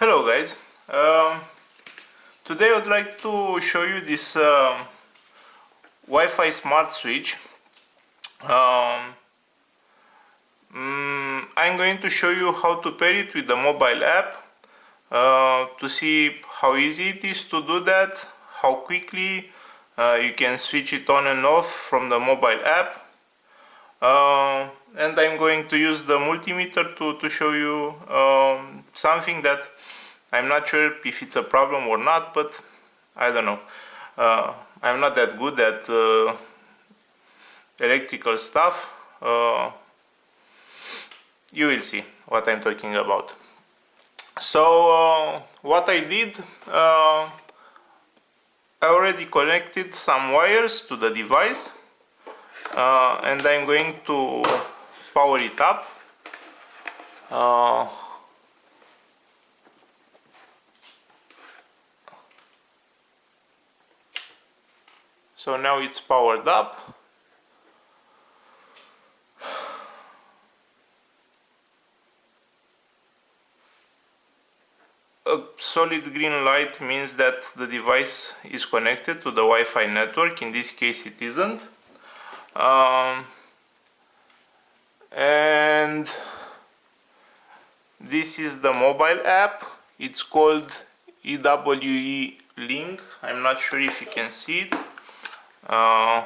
Hello guys, um, today I would like to show you this um, Wi-Fi smart switch. Um, mm, I'm going to show you how to pair it with the mobile app uh, to see how easy it is to do that, how quickly uh, you can switch it on and off from the mobile app. Uh, and I'm going to use the multimeter to, to show you um, something that I'm not sure if it's a problem or not, but I don't know. Uh, I'm not that good at uh, electrical stuff. Uh, you will see what I'm talking about. So uh, what I did, uh, I already connected some wires to the device uh, and I'm going to power it up. So now it's powered up. A solid green light means that the device is connected to the Wi-Fi network. In this case it isn't. Um, and this is the mobile app. It's called EWE link I'm not sure if you can see it uh,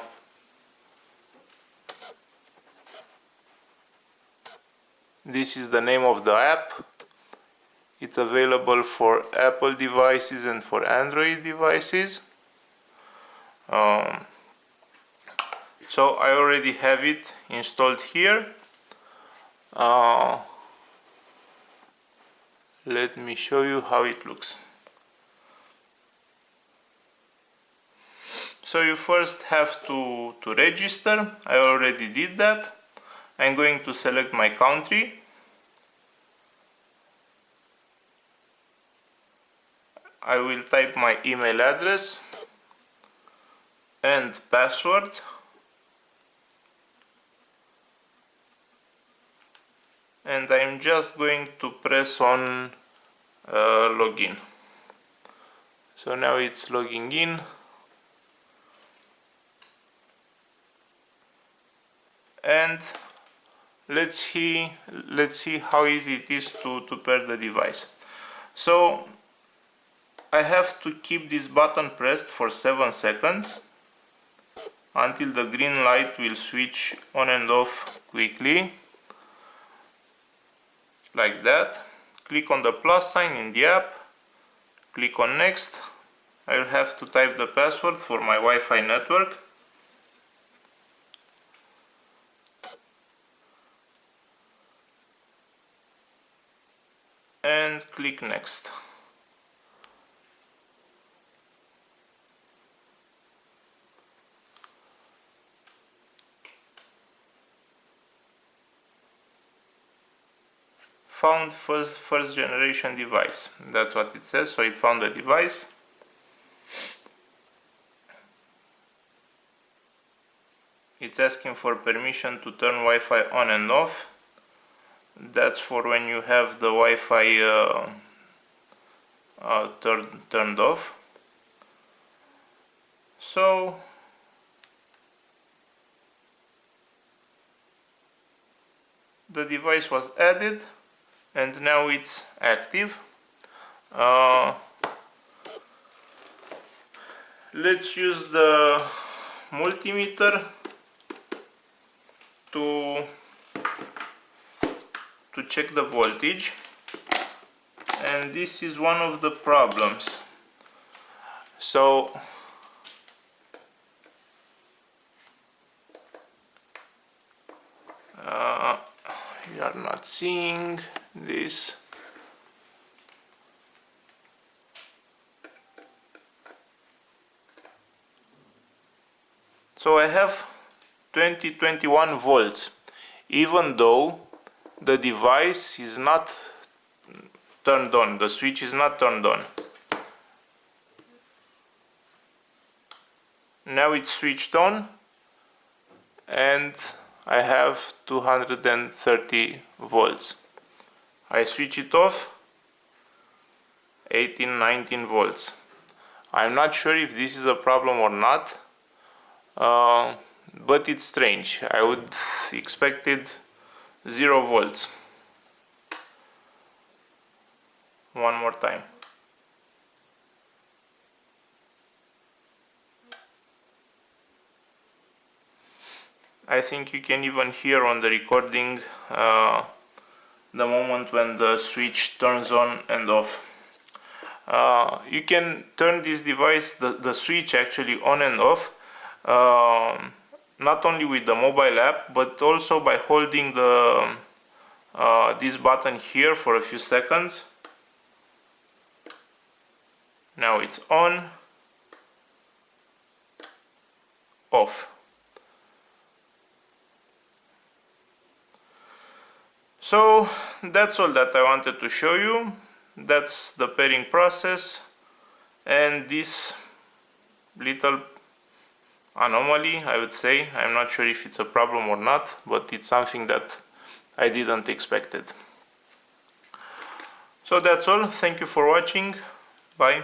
this is the name of the app. It's available for Apple devices and for Android devices. Um, so I already have it installed here. Uh, let me show you how it looks. So you first have to, to register. I already did that. I'm going to select my country. I will type my email address and password. And I'm just going to press on uh, login. So now it's logging in. And let's see let's see how easy it is to, to pair the device. So I have to keep this button pressed for 7 seconds until the green light will switch on and off quickly. Like that. Click on the plus sign in the app. Click on next. I will have to type the password for my Wi-Fi network and click next. Found first first generation device. That's what it says. So it found a device. It's asking for permission to turn Wi-Fi on and off that's for when you have the Wi-Fi uh, uh, turned turned off. So the device was added and now it's active. Uh, let's use the multimeter to to check the voltage. And this is one of the problems. So uh, you are not seeing this. So I have 2021 volts. Even though the device is not turned on, the switch is not turned on. Now it's switched on and I have 230 volts. I switch it off 18 19 volts I'm not sure if this is a problem or not uh, but it's strange I would expected 0 volts. One more time. I think you can even hear on the recording uh, the moment when the switch turns on and off. Uh, you can turn this device, the, the switch actually on and off, uh, not only with the mobile app, but also by holding the uh, this button here for a few seconds. Now it's on, off. So that's all that I wanted to show you. That's the pairing process and this little anomaly I would say. I'm not sure if it's a problem or not, but it's something that I didn't expect it. So that's all. Thank you for watching. Bye.